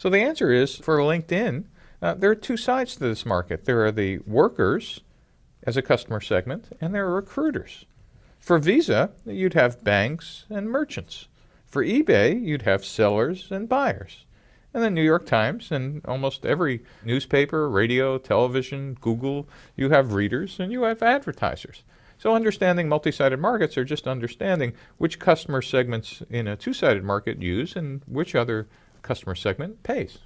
So the answer is for LinkedIn, uh, there are two sides to this market. There are the workers as a customer segment, and there are recruiters. For Visa, you'd have banks and merchants. For eBay, you'd have sellers and buyers. And the New York Times and almost every newspaper, radio, television, Google, you have readers and you have advertisers. So understanding multi-sided markets are just understanding which customer segments in a two-sided market use and which other customer segment pays.